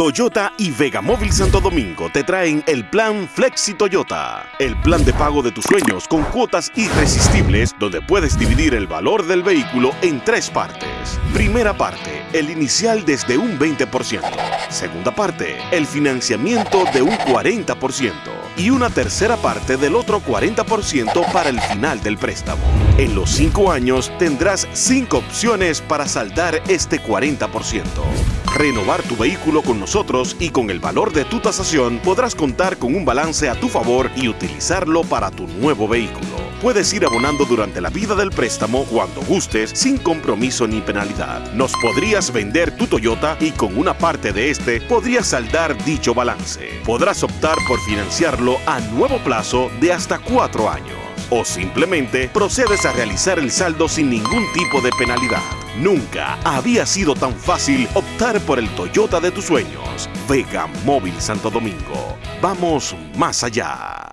Toyota y Vega Móvil Santo Domingo te traen el plan Flexi Toyota, el plan de pago de tus sueños con cuotas irresistibles donde puedes dividir el valor del vehículo en tres partes. Primera parte, el inicial desde un 20%. Segunda parte, el financiamiento de un 40%. Y una tercera parte del otro 40% para el final del préstamo. En los cinco años tendrás cinco opciones para saldar este 40%. Renovar tu vehículo con nosotros y con el valor de tu tasación podrás contar con un balance a tu favor y utilizarlo para tu nuevo vehículo. Puedes ir abonando durante la vida del préstamo cuando gustes sin compromiso ni penalidad. Nos podrías vender tu Toyota y con una parte de este podrías saldar dicho balance. Podrás optar por financiarlo a nuevo plazo de hasta cuatro años o simplemente procedes a realizar el saldo sin ningún tipo de penalidad. Nunca había sido tan fácil optar por el Toyota de tus sueños. Vega Móvil Santo Domingo. Vamos más allá.